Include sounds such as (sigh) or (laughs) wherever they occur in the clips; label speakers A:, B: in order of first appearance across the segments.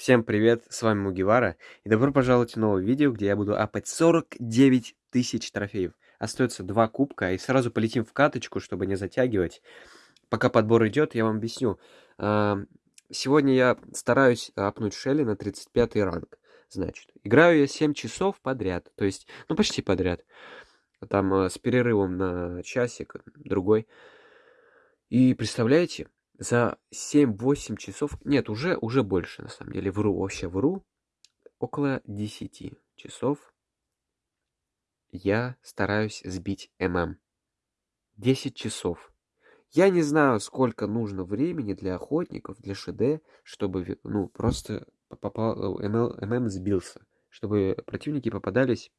A: Всем привет, с вами Мугивара, и добро пожаловать в новое видео, где я буду апать 49 тысяч трофеев. Остается два кубка, и сразу полетим в каточку, чтобы не затягивать. Пока подбор идет, я вам объясню. Сегодня я стараюсь апнуть Шелли на 35 ранг. Значит, играю я 7 часов подряд, то есть, ну почти подряд. Там э, с перерывом на часик, другой. И представляете, за 7-8 часов, нет, уже, уже больше, на самом деле, вру, вообще вру, около 10 часов я стараюсь сбить ММ. 10 часов. Я не знаю, сколько нужно времени для охотников, для ШД, чтобы, ну, просто попал, ММ, ММ сбился. Чтобы противники попадались,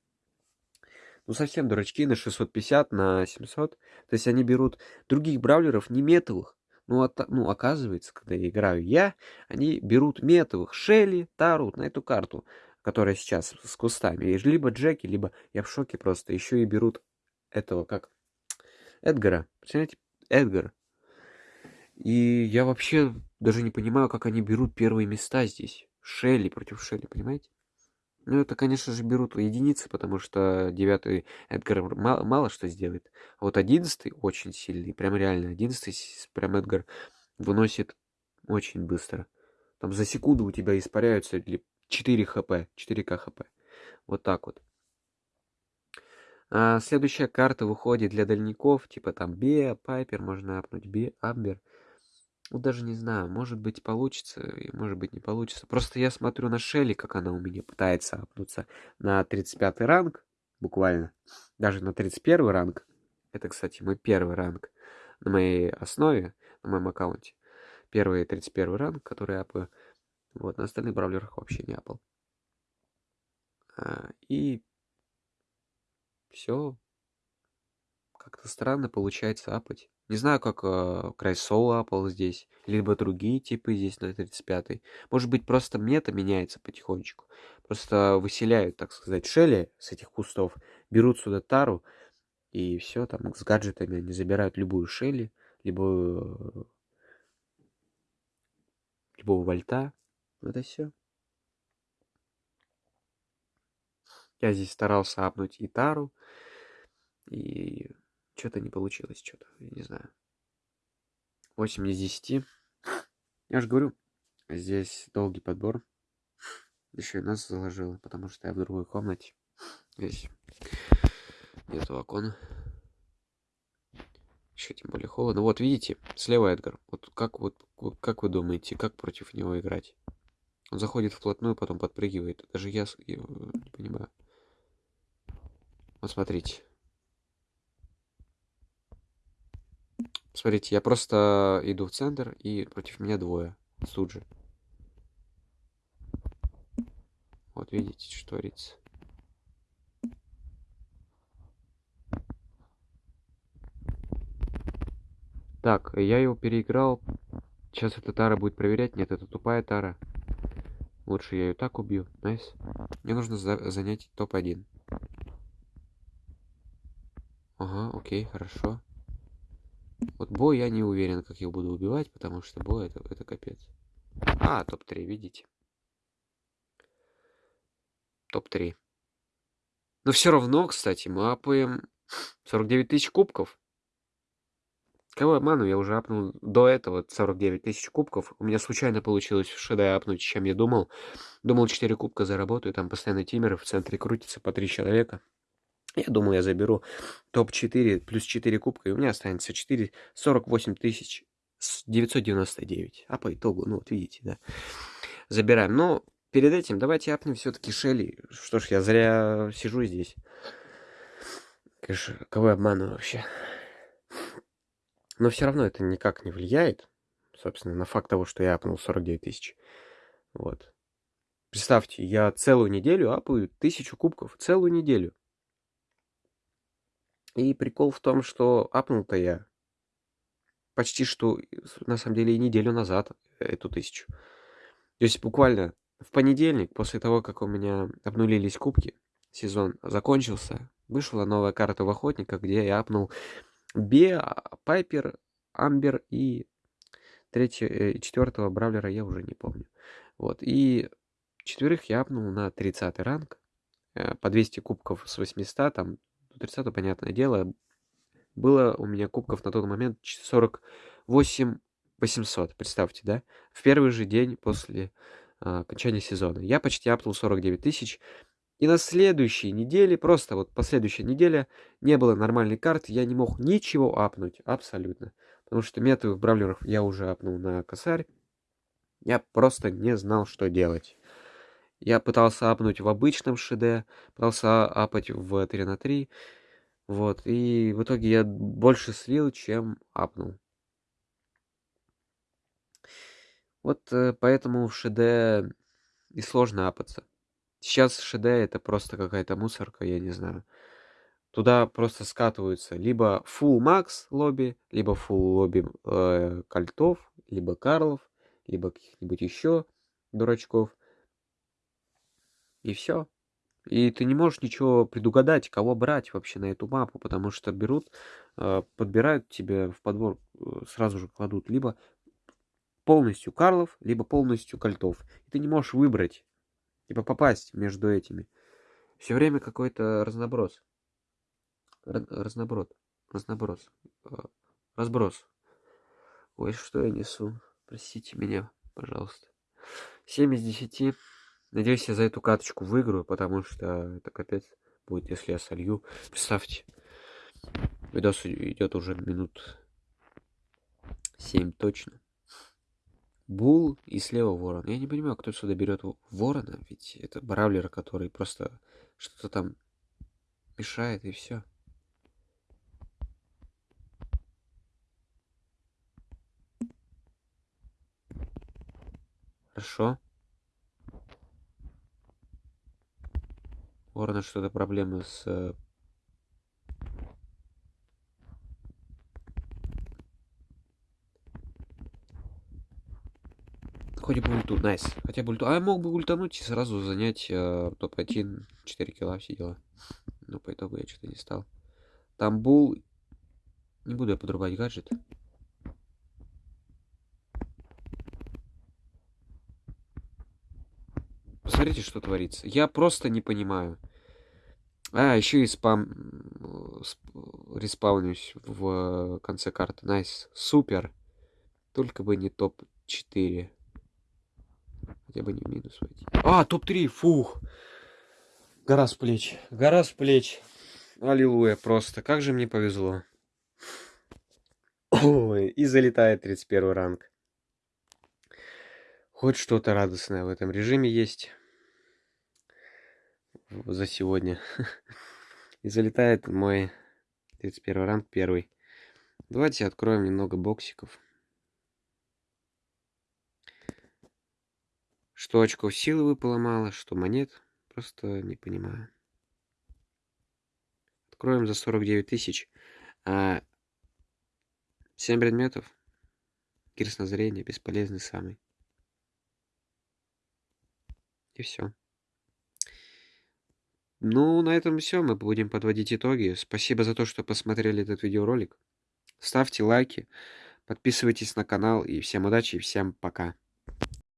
A: ну, совсем дурачки на 650, на 700. То есть они берут других браулеров, не метовых, ну, от, ну, оказывается, когда я играю я, они берут метовых Шелли, Тару на эту карту, которая сейчас с кустами. Либо Джеки, либо я в шоке просто. Еще и берут этого, как Эдгара. Представляете, Эдгар. И я вообще даже не понимаю, как они берут первые места здесь. Шелли против Шелли, понимаете? Ну, это, конечно же, берут единицы, потому что девятый Эдгар мало, мало что сделает. А вот одиннадцатый очень сильный, прям реально. Одиннадцатый прям Эдгар выносит очень быстро. Там за секунду у тебя испаряются 4 хп, 4к хп. Вот так вот. А следующая карта выходит для дальников, типа там Беа, Пайпер, можно апнуть Бе, Амбер. Ну, даже не знаю, может быть получится, и может быть не получится. Просто я смотрю на Шелли, как она у меня пытается апнуться на 35 ранг, буквально. Даже на 31 ранг. Это, кстати, мой первый ранг на моей основе, на моем аккаунте. Первый 31 ранг, который я апаю. Вот, на остальных бравлерах вообще не апал. А, и все. Как-то странно получается апать. Не знаю, как э, Крайсоу апал здесь, либо другие типы здесь на 35-й. Может быть, просто мета меняется потихонечку. Просто выселяют, так сказать, шелли с этих кустов, берут сюда тару, и все, там с гаджетами они забирают любую шелли, либо любого вольта. Это все. Я здесь старался апнуть и тару, и что-то не получилось, что-то, я не знаю. 8 из 10. Я же говорю, здесь долгий подбор. Еще и нас заложило, потому что я в другой комнате. Здесь нету окона. Еще тем более холодно. Вот видите, слева Эдгар. Вот как вот как вы думаете, как против него играть? Он заходит вплотную, потом подпрыгивает. Даже я, я не понимаю. Вот смотрите. Смотрите, я просто иду в центр, и против меня двое. Тут же. Вот видите, что творится. Так, я его переиграл. Сейчас эта Тара будет проверять. Нет, это тупая Тара. Лучше я ее так убью. Найс. Мне нужно за занять топ-1. Ага, окей, хорошо. Вот бой я не уверен, как их буду убивать, потому что бой это, это капец. А, топ-3, видите? Топ-3. Но все равно, кстати, мы апаем 49 тысяч кубков. Кого обману, я уже апнул до этого 49 тысяч кубков. У меня случайно получилось в ШД апнуть, чем я думал. Думал 4 кубка заработаю, там постоянно тимеры в центре крутится по 3 человека. Я думаю, я заберу топ-4 плюс 4 кубка, и у меня останется 4, 48 тысяч 999. А по итогу, ну вот видите, да, забираем. Но перед этим давайте апнем все-таки Шелли. Что ж, я зря сижу здесь. Конечно, кого я обманываю вообще? Но все равно это никак не влияет, собственно, на факт того, что я апнул 49 тысяч. Вот. Представьте, я целую неделю апаю тысячу кубков. Целую неделю. И прикол в том, что апнул-то я почти что, на самом деле, и неделю назад эту тысячу. То есть буквально в понедельник, после того, как у меня обнулились кубки, сезон закончился, вышла новая карта в Охотника, где я апнул Бе, Пайпер, Амбер и третьего, э, четвертого Бравлера я уже не помню. Вот, и четверых я апнул на 30 ранг. Э, по 200 кубков с 800, там, 30 понятное дело, было у меня кубков на тот момент 48 800, представьте, да? В первый же день после а, окончания сезона. Я почти апнул 49 тысяч. И на следующей неделе, просто вот последующая неделя, не было нормальной карты, я не мог ничего апнуть, абсолютно. Потому что метовых бравлеров я уже апнул на косарь. Я просто не знал, что делать. Я пытался апнуть в обычном ШД, пытался апать в 3 на 3. Вот, и в итоге я больше слил, чем апнул. Вот э, поэтому в ШД и сложно апаться. Сейчас ШД это просто какая-то мусорка, я не знаю. Туда просто скатываются либо full max лобби, либо full лобби э, кольтов, либо карлов, либо каких-нибудь еще дурачков. И все. И ты не можешь ничего предугадать, кого брать вообще на эту мапу, потому что берут, э, подбирают тебе в подбор, э, сразу же кладут либо полностью Карлов, либо полностью Кольтов. И ты не можешь выбрать, типа попасть между этими. Все время какой-то разноброс. Разноброд. Разноброс. А, разброс. Ой, что я несу? Простите меня, пожалуйста. 7 из 10. Надеюсь, я за эту каточку выиграю, потому что это капец будет, если я солью. Представьте, видос идет уже минут 7 точно. Бул и слева ворон. Я не понимаю, кто сюда берет ворона, ведь это бравлер, который просто что-то там мешает и все. Хорошо. Ворона что-то проблемы с э, Хоть бы ульту, найс. Хотя бы ульту. А я мог бы ультануть и сразу занять э, топ-1, 4 килла, все дела. Но по итогу я что-то не стал. Там бул. Не буду я подрубать гаджет. Посмотрите, что творится. Я просто не понимаю. А, еще и спам... Респаунюсь в конце карты. Найс. Супер. Только бы не топ-4. Хотя бы не в минус войти. А, топ-3, фух. Гора с плеч. Гора с плеч. Аллилуйя, просто. Как же мне повезло. Ой, и залетает 31 ранг. Хоть что-то радостное в этом режиме есть. За сегодня. (laughs) И залетает мой 31 ранг первый. Давайте откроем немного боксиков. Что очков силы выпало мало, что монет. Просто не понимаю. Откроем за 49 тысяч. А 7 предметов. Кирс на зрение, бесполезный самый. И все. Ну, на этом все. Мы будем подводить итоги. Спасибо за то, что посмотрели этот видеоролик. Ставьте лайки, подписывайтесь на канал. И всем удачи, и всем пока.